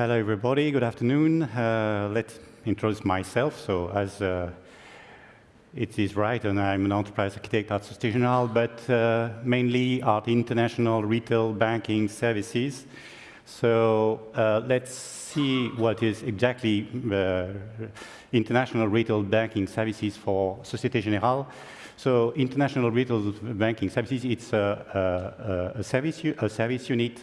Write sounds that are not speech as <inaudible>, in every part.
Hello, everybody. Good afternoon. Uh, let's introduce myself. So, as uh, it is right, and I'm an enterprise architect at Generale, but uh, mainly at international retail banking services. So, uh, let's see what is exactly uh, international retail banking services for Societe Generale. So, international retail banking services, it's a, a, a service, a service unit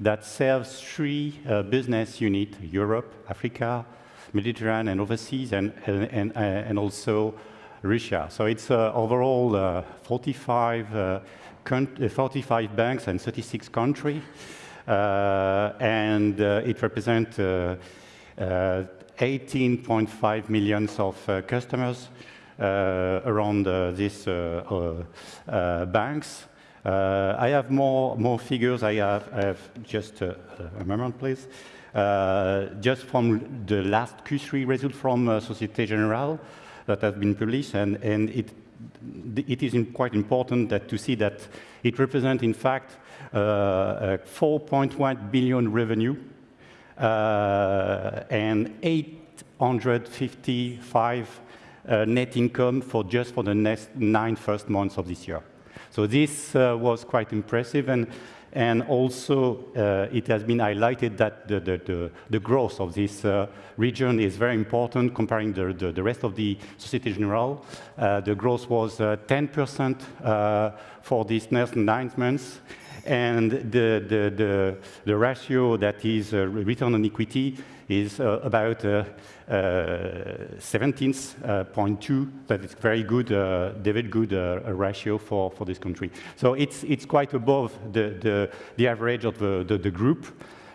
that serves three uh, business units, Europe, Africa, Mediterranean, and overseas, and, and, uh, and also Russia. So it's uh, overall uh, 45, uh, uh 45 banks and 36 countries, uh, and uh, it represents 18.5 million of customers around these banks. Uh, I have more, more figures. I have, I have just uh, a moment, please. Uh, just from the last Q3 result from Societe Generale that has been published, and, and it, it is quite important that to see that it represents, in fact, 4.1 billion revenue and 855 uh, net income for just for the next nine first months of this year. So this uh, was quite impressive, and, and also uh, it has been highlighted that the, the, the, the growth of this uh, region is very important comparing the, the, rest of the Societe Generale. Uh, the growth was 10% uh, uh, for these next nine months, and the, the, the, the ratio that is return on equity is about 17.2, uh, that is very good, uh, very good uh, ratio for, for this country. So it's, it's quite above the, the, the average of the, the, the group.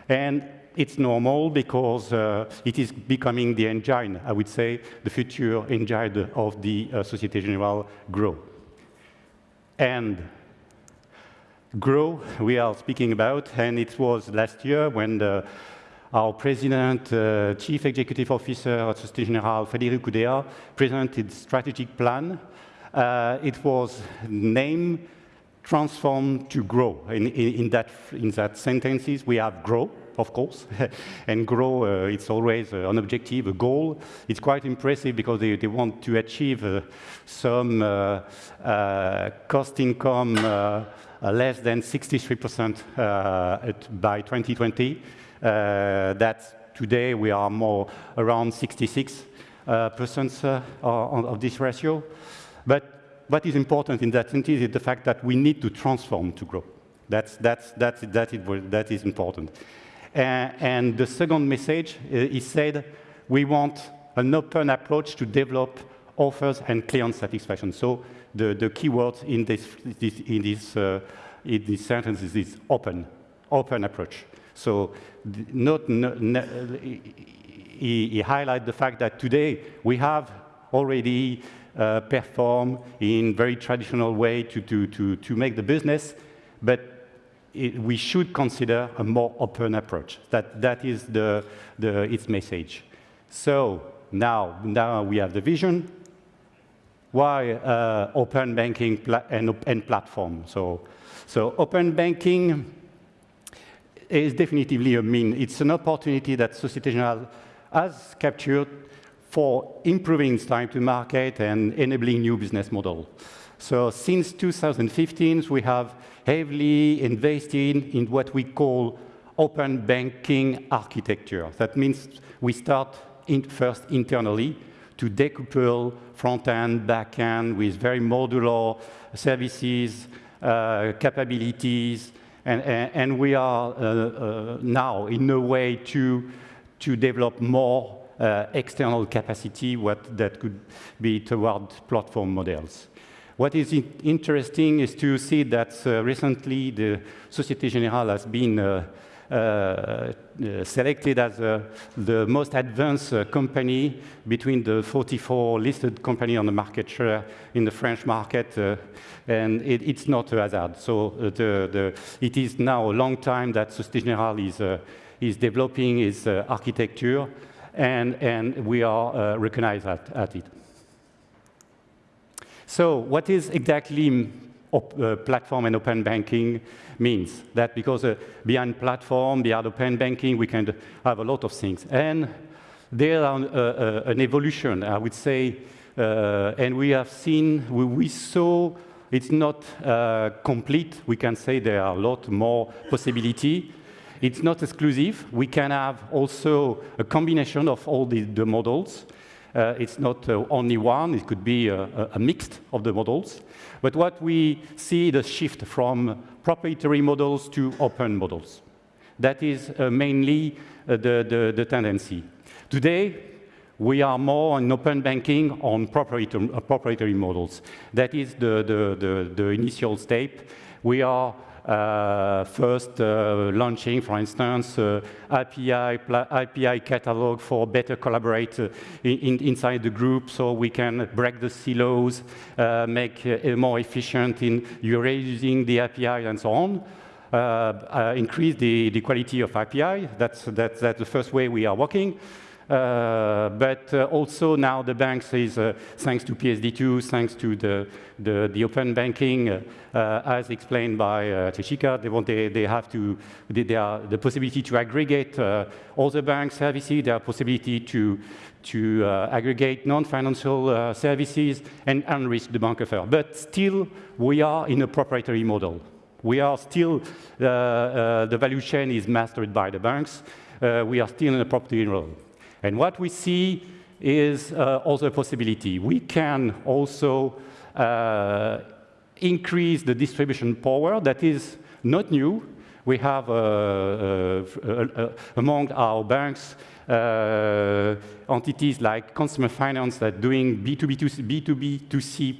And it's normal because uh, it is becoming the engine, I would say, the future engine of the uh, Societe Generale Grow. And Grow, we are speaking about, and it was last year when the our President, uh, Chief Executive Officer at Societe Generale, Frédéric Oudéa, presented strategic plan. Uh, it was named transform to grow. In, in, in, that, in that sentences, we have grow, of course, <laughs> and grow, uh, it's always uh, an objective, a goal. It's quite impressive because they, they want to achieve uh, some uh, uh, cost income uh, less than 63% by 2020. Uh, that today we are more around 66 uh, percent uh, of this ratio. But what is important in that sense is the fact that we need to transform to grow. That's, that's, that's, that, is, that is important. and the second message is said, we want an open approach to develop offers and client satisfaction. So the, the key word in this, this, in, this, uh, in this sentence is open, open approach. So not, not, not, he, he highlighted the fact that today we have already uh, performed in very traditional way to, to, to, to make the business, but it, we should consider a more open approach. That, that is the, the, its message. So now, now we have the vision. Why uh, open banking pla and, and platform? So, so open banking is definitively a mean. It's an opportunity that Societe Generale has captured for improving its time to market and enabling new business model. So since 2015, we have heavily invested in what we call open banking architecture. That means we start in first internally to decouple front-end, back-end with very modular services, uh, capabilities, and, and, we are uh, uh, now in a way to, to develop more uh, external capacity what that could be toward platform models. What is interesting is to see that recently the Societe Generale has been selected as the most advanced company between the 44 listed companies on the market share in the French market and it, it's not a hazard. So uh, the, the, it is now a long time that Societe Generale is, uh, is developing its uh, architecture, and, and we are uh, recognized at, at it. So what is exactly uh, platform and open banking means. That because uh, behind platform, behind open banking, we can have a lot of things. And there are uh, uh, an evolution, I would say, uh, and we have seen, we, we saw it's not uh, complete. We can say there are a lot more possibility. It's not exclusive. We can have also a combination of all the, the models. Uh, it's not uh, only one, it could be a, a mix of the models. But what we see the shift from proprietary models to open models. That is uh, mainly uh, the, the, the, tendency. Today, we are more on open banking on proprietary, uh, proprietary models. That is the, the, the, the initial step. We are uh, first uh, launching, for instance, uh, API, API catalog for better collaborate uh, in, inside the group so we can break the silos, uh, make more efficient in using the API and so on. Increase the, the quality of API. That's, that's, that's the first way we are working. Uh, but uh, also now the banks is, uh, thanks to PSD2, thanks to the, the, the open banking, as explained by uh, they, want, they, they have to, they, they are the possibility to aggregate all the bank services, their possibility to, to uh, aggregate non-financial uh, services and enrich the bank offer. But still, we are in a proprietary model. We are still, uh, the value chain is mastered by the banks. we are still in a proprietary model. And what we see is uh, also a possibility. We can also uh, increase the distribution power that is not new. We have uh, uh, uh among our banks uh, entities like consumer finance that doing B2B2C, B2B2C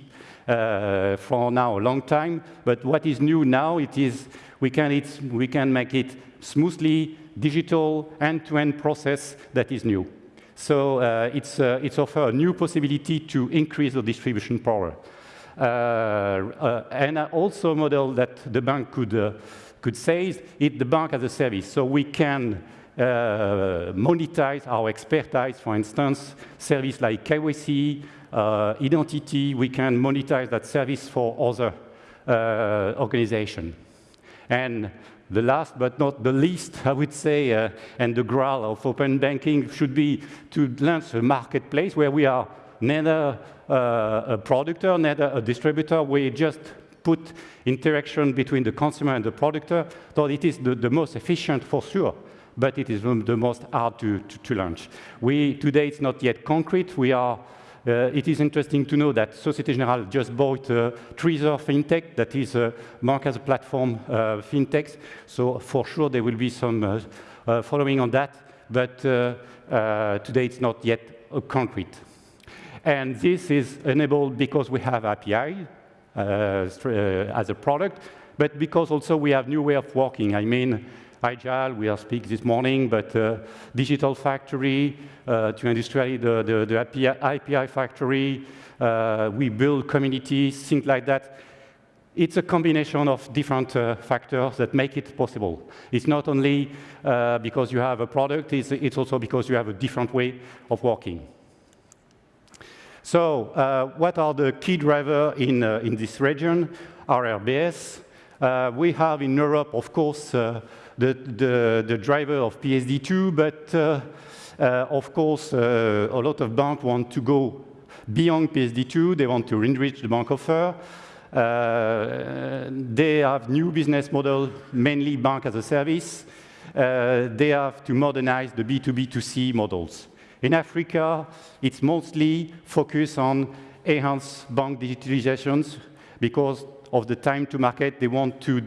uh, for now a long time. But what is new now, it is we can, we can make it smoothly digital end-to-end -end process that is new. So uh, it's, uh, it's offer a new possibility to increase the distribution power. Uh, uh and also a model that the bank could, uh, could say is it the bank as a service. So we can uh, monetize our expertise, for instance, service like KYC, identity, we can monetize that service for other organizations. And the last but not the least, I would say, uh, and the graal of open banking should be to launch a marketplace where we are neither uh, a producer, neither a distributor. We just put interaction between the consumer and the producer, so it is the, the most efficient for sure but it is the most hard to, to, to launch. We, today, it's not yet concrete. We are uh, it is interesting to know that Societe Generale just bought uh, Treezor FinTech, that is a bank as a platform uh, fintech. So for sure there will be some uh, uh following on that, but uh, uh, today it's not yet concrete. And this is enabled because we have API as a product, but because also we have new way of working. I mean, Agile, we are speaking this morning, but uh, digital factory, uh, to industrialize the, the, the API, API factory, uh, we build communities, things like that. It's a combination of different uh, factors that make it possible. It's not only uh, because you have a product, it's, it's, also because you have a different way of working. So uh, what are the key drivers in, in this region? RRBS. we have in Europe, of course, the, the, the driver of PSD2, but uh, uh, of course, uh, a lot of banks want to go beyond PSD2. They want to enrich the bank offer. Uh, they have new business model, mainly bank as a service. Uh, they have to modernize the B2B2C models. In Africa, it's mostly focused on enhanced bank digitalizations because of the time to market. They want to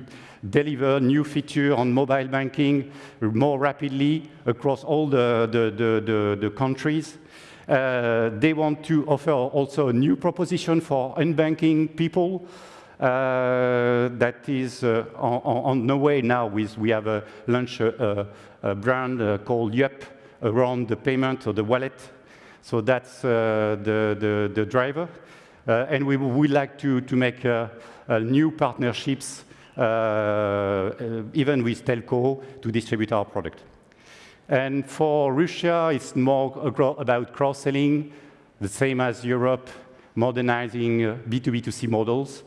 deliver new feature on mobile banking more rapidly across all the, the, the, the, the countries. Uh, they want to offer also a new proposition for unbanking people uh, that is uh, on, on, the way now. With, we have a launch a, a, brand uh, called Yup around the payment or the wallet. So that's uh, the, the, the, driver. Uh, and we would like to, to make new partnerships uh, uh, even with telco, to distribute our product. And for Russia, it's more about cross-selling, the same as Europe, modernizing B2B2C uh, models.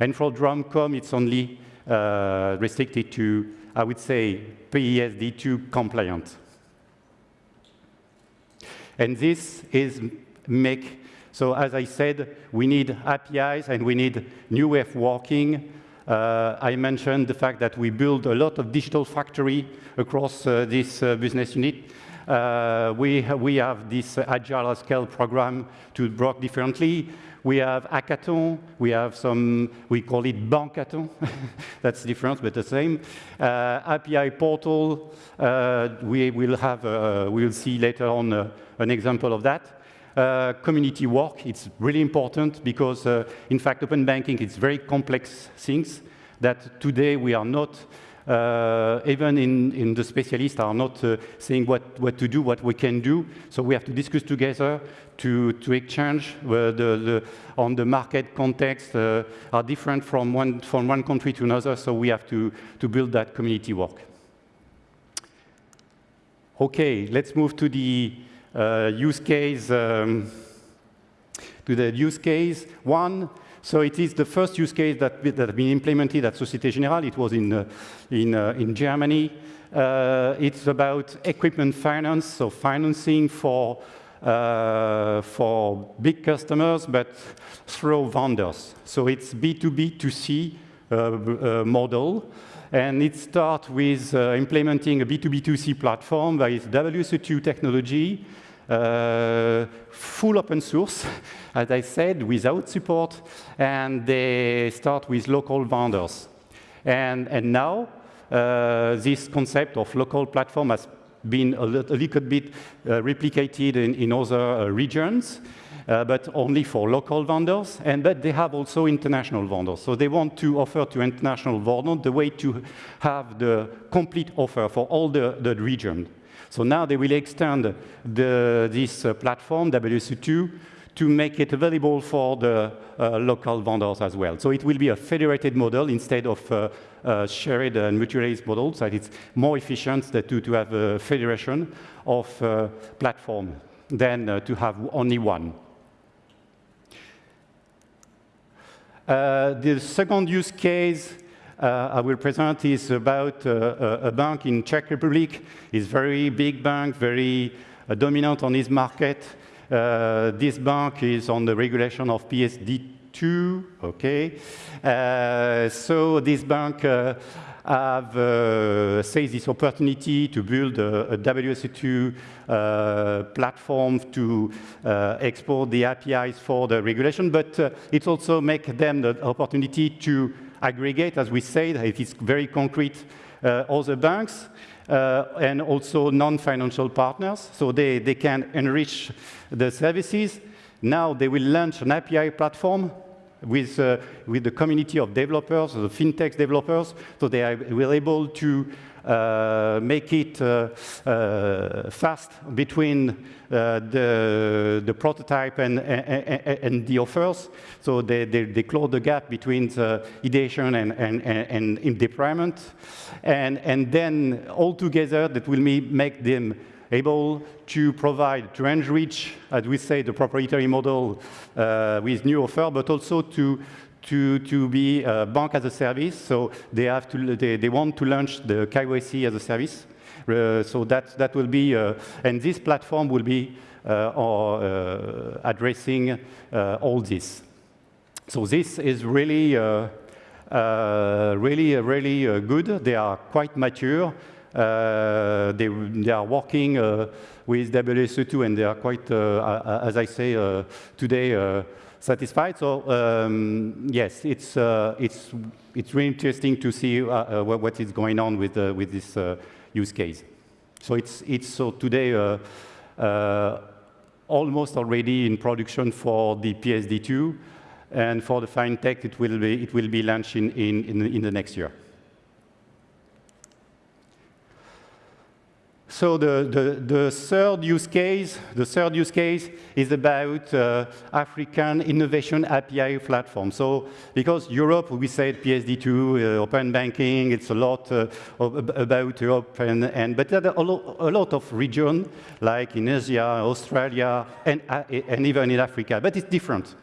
And for DROMCOM, it's only uh, restricted to, I would say, PESD2 compliant. And this is make, so as I said, we need APIs and we need new way of working. Uh, I mentioned the fact that we build a lot of digital factory across uh, this uh, business unit. Uh, we, we have this agile scale program to work differently. We have hackathon, we have some, we call it bankathon, <laughs> that's different but the same. Uh, API portal, uh, we will have, we'll see later on an example of that. Uh, community work, it's really important because uh, in fact open banking is very complex things that today we are not uh, even in, in, the specialists are not uh, saying what, what to do, what we can do. So we have to discuss together to, to exchange uh, the, the, on the market context are different from one, from one country to another. So we have to, to build that community work. Okay, let's move to the use case. Um, to the use case one, so it is the first use case that, that has been implemented at Societe Generale. It was in, uh, in, uh, in Germany. Uh, it's about equipment finance, so financing for, uh, for big customers, but through vendors. So it's B2B2C uh, uh, model. And it starts with implementing a B2B2C platform that is WSO2 technology, full open source, <laughs> as I said, without support, and they start with local vendors. And, and now, uh, this concept of local platform has been a, little, a little bit uh, replicated in, in other uh, regions, uh, but only for local vendors, and but they have also international vendors. So they want to offer to international vendors the way to have the complete offer for all the, the region. So now they will extend the, this uh, platform, WSO2, to make it available for the uh, local vendors as well. So it will be a federated model instead of uh, uh, shared and mutualized models, So it's more efficient to, to have a federation of uh, platform than uh, to have only one. The second use case uh, I will present is about uh, a bank in Czech Republic. It's very big bank, very uh, dominant on this market. Uh, this bank is on the regulation of PSD2, okay? Uh, so this bank uh, have uh, seized this opportunity to build a, a WSO2 uh, platform to uh, export the APIs for the regulation, but uh, it also make them the opportunity to aggregate, as we said, it is very concrete, uh, other banks, uh, and also non-financial partners, so they, they can enrich the services. Now they will launch an API platform with, uh, with the community of developers, the fintech developers, so they are will able to uh, make it uh, uh, fast between uh, the, the prototype and, and, and, the offers. So they, they, they, close the gap between the ideation and, and, and, and deployment. And, and then all together that will make them able to provide, to enrich, as we say, the proprietary model uh, with new offer, but also to, to, to be a bank as a service. So they, have to, they, they want to launch the KYC as a service. Uh, so that, that will be, uh, and this platform will be uh, or, uh, addressing uh, all this. So this is really, really, really good. They are quite mature. Uh, they, they, are working uh, with WSO2 and they are quite, uh, as I say uh, today, uh, satisfied. So um, yes, it's, uh, it's, it's really interesting to see what, is going on with, with this use case. So it's, it's so today almost already in production for the PSD2, and for the FinTech, it will be, it will be launched in, in, in the next year. So the, the, the, third use case, the third use case is about uh, African innovation API platform. So because Europe, we said PSD2, uh, open banking, it's a lot uh, about Europe, and, and but there are a lot, of regions like in Asia, Australia, and, uh, and even in Africa, but it's different.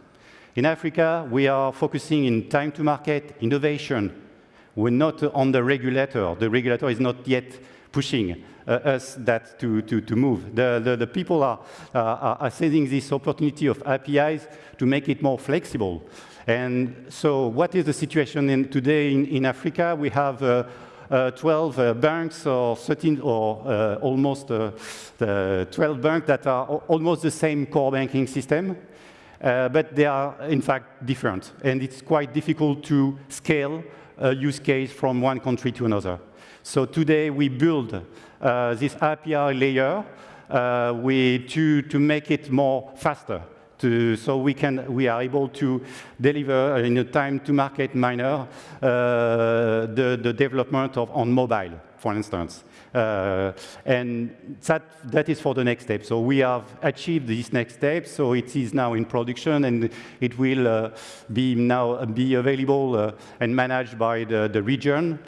In Africa, we are focusing in time to market, innovation. We're not on the regulator. The regulator is not yet pushing uh, us that to, to, to move. The, the, the people are, uh, are seizing this opportunity of APIs to make it more flexible. And so what is the situation in, today in, in Africa? We have uh, uh, 12 uh, banks or 13 or uh, almost 12 banks that are almost the same core banking system. But they are in fact different. And it's quite difficult to scale a use case from one country to another. So today we build uh, this API layer uh, we, to, to make it more faster. To, so we, can, we are able to deliver in a time to market manner uh, the, the development of on mobile, for instance. Uh, and that, that is for the next step. So we have achieved this next step, so it is now in production, and it will uh, be now be available uh, and managed by the, the region.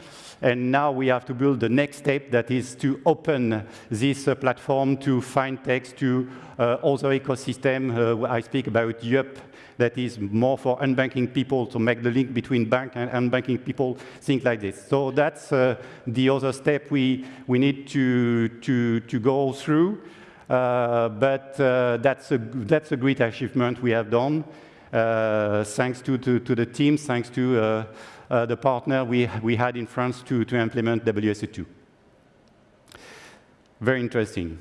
And now we have to build the next step that is to open this uh, platform to fintechs, to uh, other ecosystem. Uh, I speak about Yup, that is more for unbanking people to make the link between bank and unbanking people, things like this. So that's uh, the other step we, we need to, to, to go through. Uh, but that's, a, that's a great achievement we have done, uh, thanks to, to, to, the team, thanks to uh, uh, the partner we, we had in France to, to implement WSO2. Very interesting.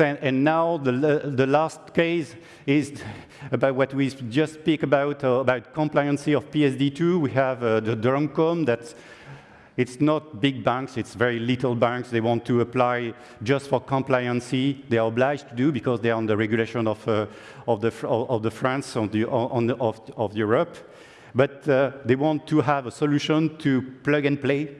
And now the, the last case is about what we just speak about, uh, about compliancy of PSD2. We have uh, the DROMCOM that it's not big banks, it's very little banks. They want to apply just for compliancy. They are obliged to do because they are on the regulation of, uh, of, the, of the France, on the, on the, of, of Europe. But uh, they want to have a solution to plug and play,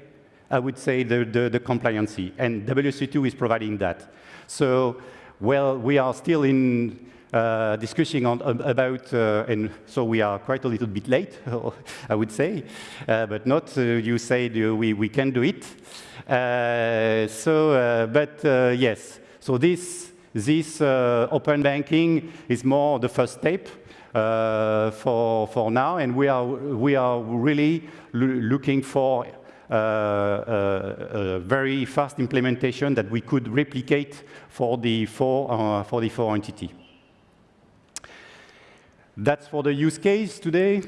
I would say, the, the, the compliancy. And WSO2 is providing that. So, well, we are still in uh, discussing on, about, uh, and so we are quite a little bit late, <laughs> I would say, uh, but not, uh, you say we, we can do it. Uh, so, uh, but yes, so this, this open banking is more the first step. For, for now, and we are, we are really looking for uh, a, very fast implementation that we could replicate for the four, uh, for the four entity. That's for the use case today.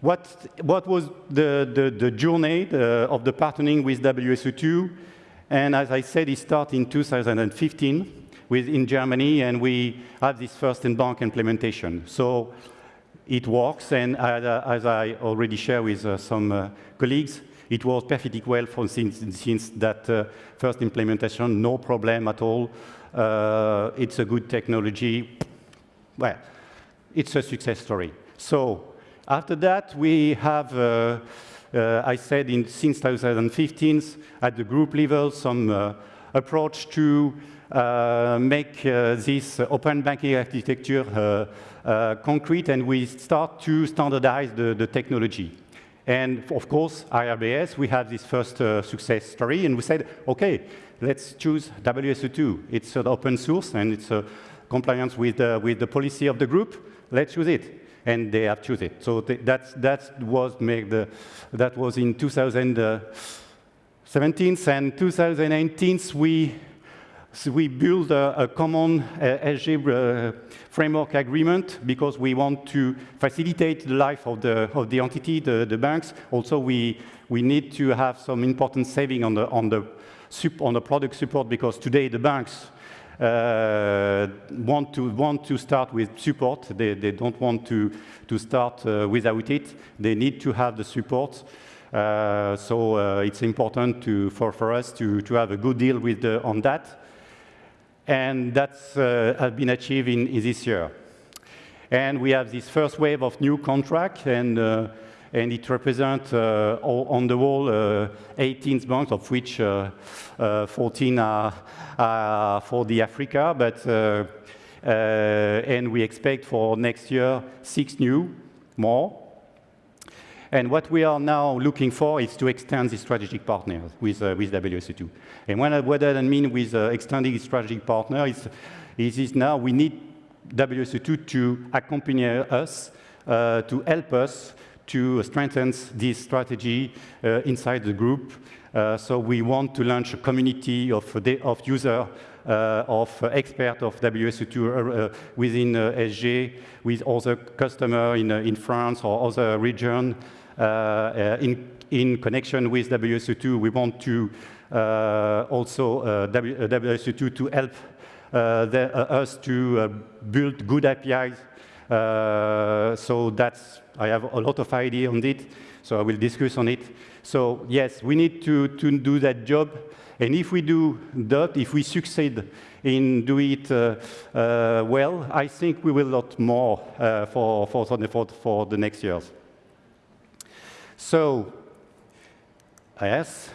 What, what was the, the, the journey uh, of the partnering with WSO2? And as I said, it started in 2015 with, in Germany, and we have this first in-bank implementation. So it works, and uh, as I already shared with uh, some uh, colleagues, it works perfectly well for, since, since that uh, first implementation, no problem at all. Uh, it's a good technology. Well, it's a success story. So after that, we have, uh, I said, in, since 2015, at the group level, some approach to make uh, this open banking architecture uh, concrete, and we start to standardize the, the technology. And of course, IRBS, we have this first uh, success story, and we said, OK, let's choose WSO2. It's an open source, and it's a compliance with, uh, with the policy of the group. Let's use it. And they have chosen it. So th that's, that, was made the, that was in 2017, and 2018, we so we build a, a common uh, uh, framework agreement because we want to facilitate the life of the, of the entity, the, the banks. Also, we, we need to have some important saving on the, on the, on the product support because today the banks uh, want, to, want to start with support. They, they don't want to, to start uh, without it. They need to have the support. Uh, so it's important to, for, for us to, to have a good deal with the, on that and that uh, has been achieved in, in, this year. And we have this first wave of new contract, and, uh, and it represents uh, on the whole uh, 18 banks, of which uh, uh, 14 are, are, for the Africa, but and we expect for next year six new more. And what we are now looking for is to extend the strategic partners with, uh, with WSO2. And what, what that mean with uh, extending strategic partner is, is, is now we need WSO2 to accompany us, uh, to help us to strengthen this strategy uh, inside the group. Uh, so we want to launch a community of, of users uh, of expert of WSO2 uh, within uh, SG, with other customer in, in France or other region. In, in connection with WSO2, we want to also WSO2 to help the, us to build good APIs uh, so that's, I have a lot of idea on it, so I will discuss on it. So yes, we need to, to do that job. And if we do that, if we succeed in doing it uh, uh, well, I think we will lot more uh, for, for, for, for the next years. So, yes,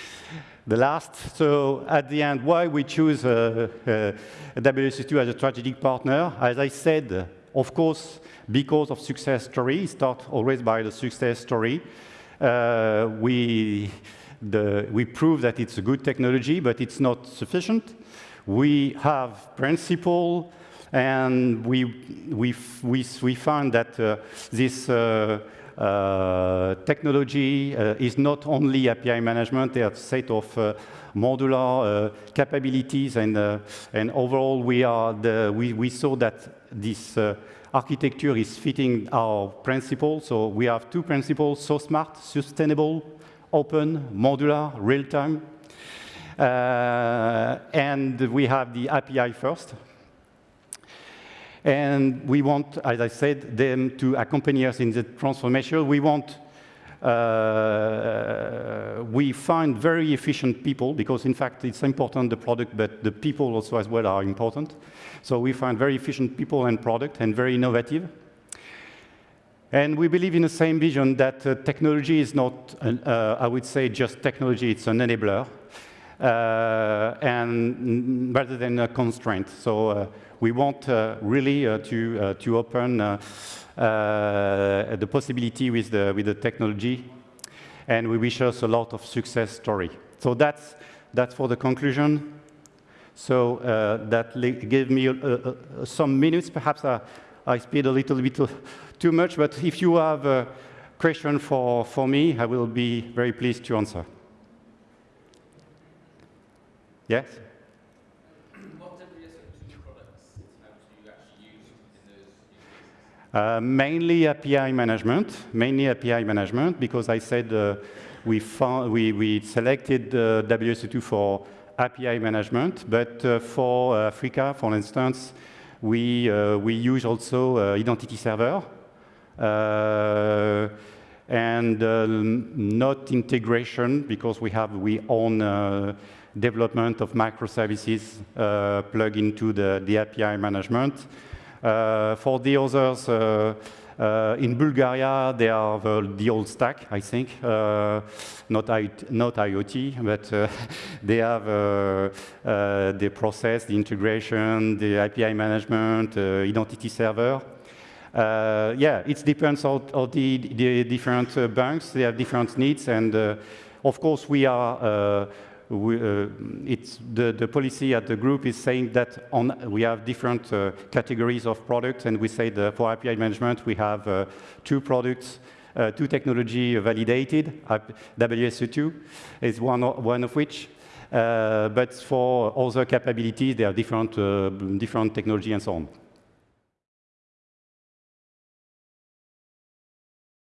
<laughs> the last. So at the end, why we choose uh, uh, WSO2 as a strategic partner? As I said, of course, because of success story, start always by the success story. Uh, we the, we prove that it's a good technology, but it's not sufficient. We have principle, and we, we, we, we find that uh, this uh, technology uh, is not only API management, they a set of uh, modular uh, capabilities, and, and overall we, are the, we, we saw that this architecture is fitting our principles. So we have two principles, so smart, sustainable, open, modular, real-time. Uh, and we have the API first. And we want, as I said, them to accompany us in the transformation. We want, uh, we find very efficient people because in fact it's important, the product, but the people also as well are important. So we find very efficient people and product and very innovative. And we believe in the same vision that uh, technology is not, uh, I would say, just technology, it's an enabler, Uh, and rather than a constraint. So uh, we want uh, really uh, to, uh, to open uh, the possibility with the, with the technology, and we wish us a lot of success story. So that's, that's for the conclusion. So that gave me some minutes, perhaps I, I speed a little bit too much, but if you have a question for, for me, I will be very pleased to answer. Yes? Uh, mainly API management, mainly API management, because I said uh, we, found, we, we selected uh, WSO2 for API management, but uh, for Africa, for instance, we, uh, we use also uh, identity server uh, and not integration because we have we own development of microservices plug into the, the API management. for the others, uh, in Bulgaria, they are the, the, old stack, I think, uh, not, I, not IoT, but uh, <laughs> they have the process, the integration, the API management, identity server. Uh, yeah, it depends on, on the, the, different uh, banks. They have different needs, and uh, of course, we are we, uh, it's the, the policy at the group is saying that on, we have different uh, categories of products, and we say that for API management, we have uh, two products, uh, two technology validated. WSO2 is one, one of which. Uh, but for other capabilities, there are different, uh, different technology and so on.